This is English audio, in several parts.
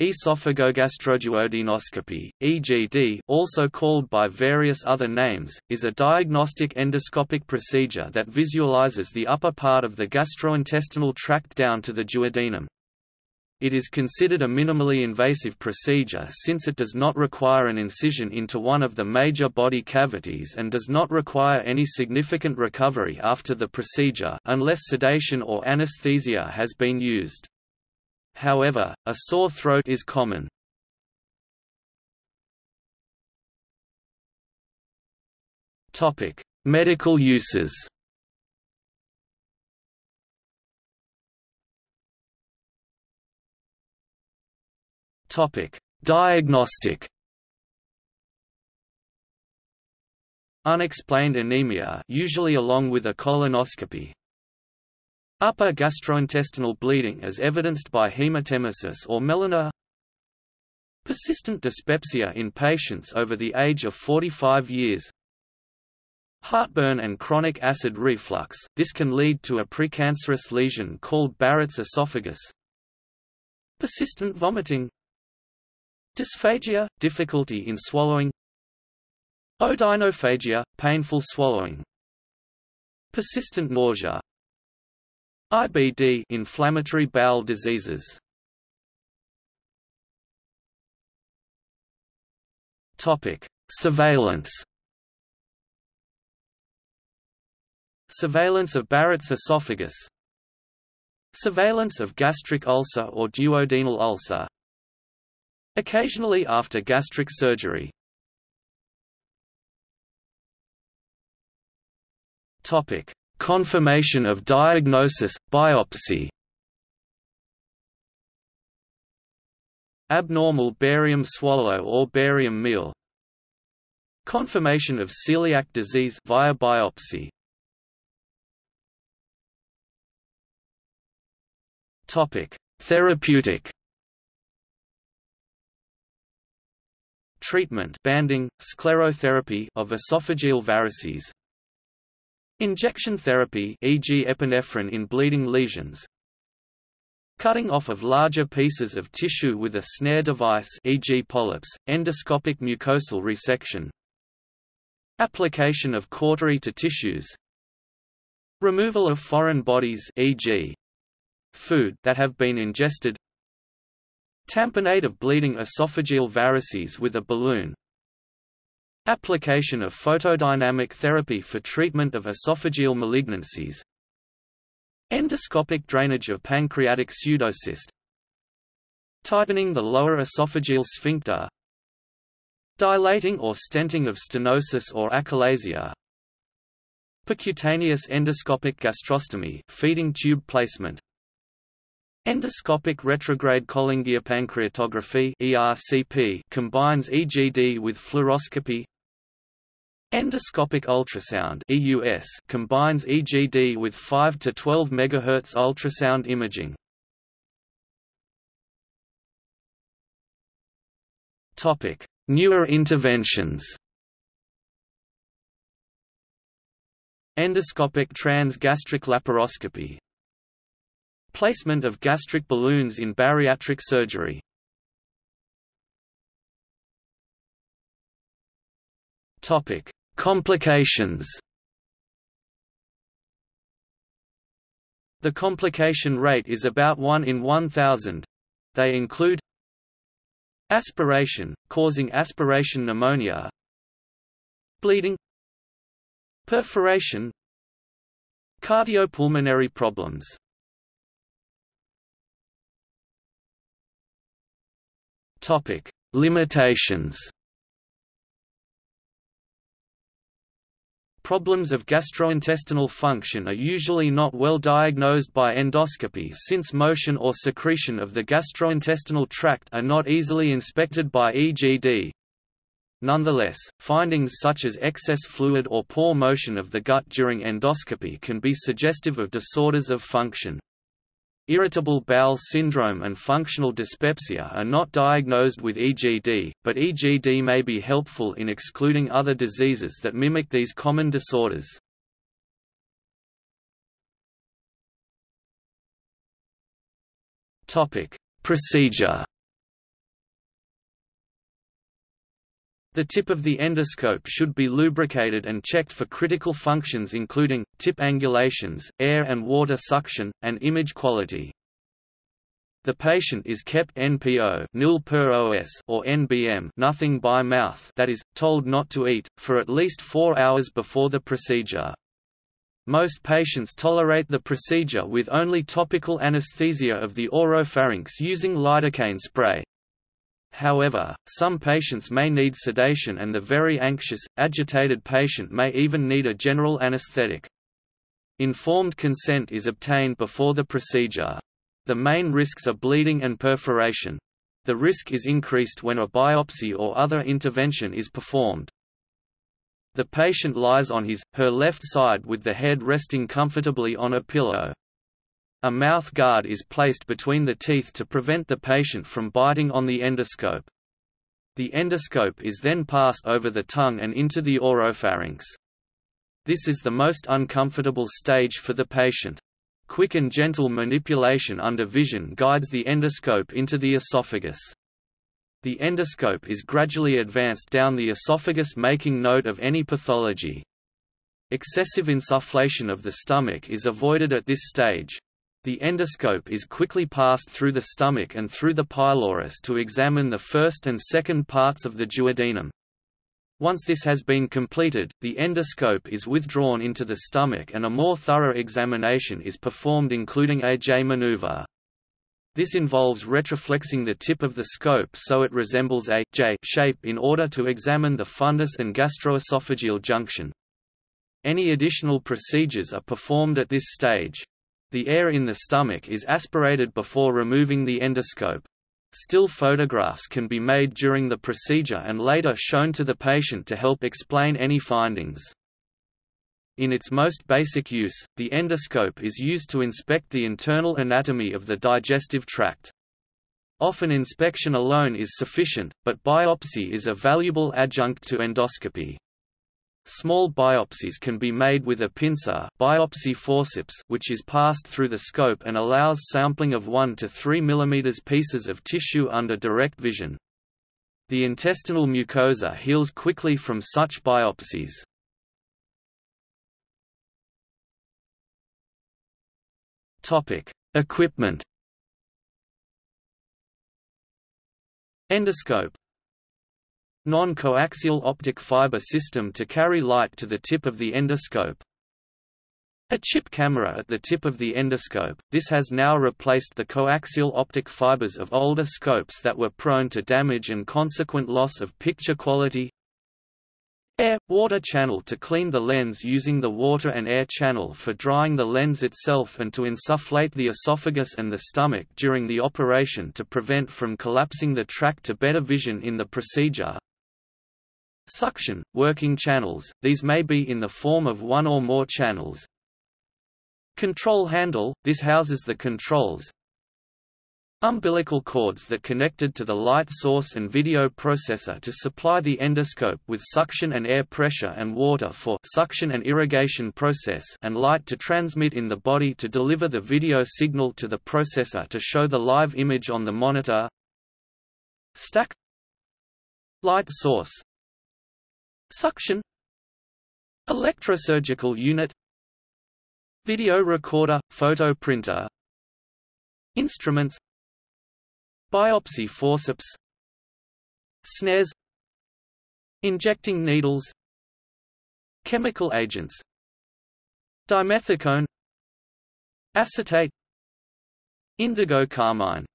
Esophagogastroduodenoscopy, EGD also called by various other names, is a diagnostic endoscopic procedure that visualizes the upper part of the gastrointestinal tract down to the duodenum. It is considered a minimally invasive procedure since it does not require an incision into one of the major body cavities and does not require any significant recovery after the procedure unless sedation or anesthesia has been used. However, a sore throat is common. Topic: Medical uses Topic: Diagnostic. Unexplained anemia, usually along with a colonoscopy, Upper gastrointestinal bleeding as evidenced by hematemesis or melena Persistent dyspepsia in patients over the age of 45 years. Heartburn and chronic acid reflux, this can lead to a precancerous lesion called Barrett's esophagus. Persistent vomiting. Dysphagia, difficulty in swallowing. Odynophagia, painful swallowing. Persistent nausea IBD inflammatory bowel diseases. Topic. Surveillance. Surveillance of Barrett's esophagus. Surveillance of gastric ulcer or duodenal ulcer. Occasionally after gastric surgery. Topic Confirmation of diagnosis, biopsy. Abnormal barium swallow or barium meal. Confirmation of celiac disease via biopsy. Topic: Therapeutic. Treatment banding, sclerotherapy of esophageal varices Injection therapy e.g. epinephrine in bleeding lesions Cutting off of larger pieces of tissue with a snare device e.g. polyps, endoscopic mucosal resection Application of cautery to tissues Removal of foreign bodies e.g. food that have been ingested Tamponade of bleeding esophageal varices with a balloon Application of photodynamic therapy for treatment of esophageal malignancies. Endoscopic drainage of pancreatic pseudocyst. Tightening the lower esophageal sphincter. Dilating or stenting of stenosis or achalasia. Percutaneous endoscopic gastrostomy feeding tube placement. Endoscopic retrograde cholangiopancreatography ERCP combines EGD with fluoroscopy Endoscopic ultrasound EUS combines EGD with 5 to 12 MHz ultrasound imaging. Topic: Newer interventions. Endoscopic transgastric laparoscopy. Placement of gastric balloons in bariatric surgery. Topic: Complications. The complication rate is about 1 in 1,000. They include aspiration, causing aspiration pneumonia bleeding perforation cardiopulmonary problems. Topic: Limitations Problems of gastrointestinal function are usually not well diagnosed by endoscopy since motion or secretion of the gastrointestinal tract are not easily inspected by EGD. Nonetheless, findings such as excess fluid or poor motion of the gut during endoscopy can be suggestive of disorders of function. Irritable bowel syndrome and functional dyspepsia are not diagnosed with EGD, but EGD may be helpful in excluding other diseases that mimic these common disorders. Procedure The tip of the endoscope should be lubricated and checked for critical functions including, tip angulations, air and water suction, and image quality. The patient is kept NPO nil per OS or NBM nothing by mouth that is, told not to eat, for at least four hours before the procedure. Most patients tolerate the procedure with only topical anesthesia of the oropharynx using lidocaine spray. However, some patients may need sedation and the very anxious, agitated patient may even need a general anesthetic. Informed consent is obtained before the procedure. The main risks are bleeding and perforation. The risk is increased when a biopsy or other intervention is performed. The patient lies on his, her left side with the head resting comfortably on a pillow. A mouth guard is placed between the teeth to prevent the patient from biting on the endoscope. The endoscope is then passed over the tongue and into the oropharynx. This is the most uncomfortable stage for the patient. Quick and gentle manipulation under vision guides the endoscope into the esophagus. The endoscope is gradually advanced down the esophagus making note of any pathology. Excessive insufflation of the stomach is avoided at this stage. The endoscope is quickly passed through the stomach and through the pylorus to examine the first and second parts of the duodenum. Once this has been completed, the endoscope is withdrawn into the stomach and a more thorough examination is performed including a J maneuver. This involves retroflexing the tip of the scope so it resembles a J shape in order to examine the fundus and gastroesophageal junction. Any additional procedures are performed at this stage. The air in the stomach is aspirated before removing the endoscope. Still photographs can be made during the procedure and later shown to the patient to help explain any findings. In its most basic use, the endoscope is used to inspect the internal anatomy of the digestive tract. Often inspection alone is sufficient, but biopsy is a valuable adjunct to endoscopy. Small biopsies can be made with a pincer biopsy forceps which is passed through the scope and allows sampling of 1 to 3 mm pieces of tissue under direct vision. The intestinal mucosa heals quickly from such biopsies. Equipment. Endoscope Non-coaxial optic fiber system to carry light to the tip of the endoscope. A chip camera at the tip of the endoscope, this has now replaced the coaxial optic fibers of older scopes that were prone to damage and consequent loss of picture quality Air-water channel to clean the lens using the water and air channel for drying the lens itself and to insufflate the esophagus and the stomach during the operation to prevent from collapsing the tract to better vision in the procedure. Suction, working channels, these may be in the form of one or more channels. Control handle, this houses the controls, Umbilical cords that connected to the light source and video processor to supply the endoscope with suction and air pressure and water for suction and irrigation process and light to transmit in the body to deliver the video signal to the processor to show the live image on the monitor. Stack Light source Suction. Electrosurgical unit. Video recorder, photo printer. Instruments. Biopsy forceps. Snares. Injecting needles. Chemical agents. Dimethicone. Acetate. Indigo carmine.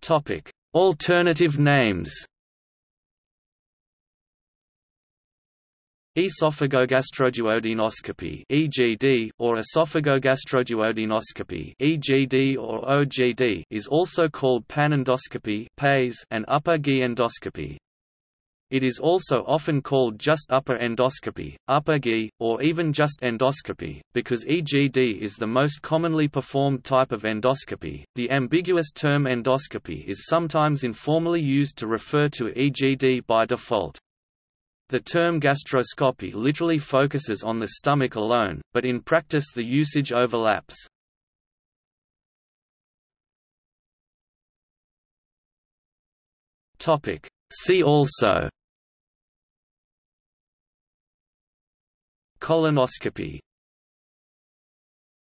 Topic: Alternative names Esophagogastroduodenoscopy (EGD) or esophagogastroduodenoscopy (EGD or OGD) is also called panendoscopy (PAES) and upper GI endoscopy. It is also often called just upper endoscopy, upper GI, or even just endoscopy, because EGD is the most commonly performed type of endoscopy. The ambiguous term endoscopy is sometimes informally used to refer to EGD by default. The term gastroscopy literally focuses on the stomach alone, but in practice the usage overlaps. See also Colonoscopy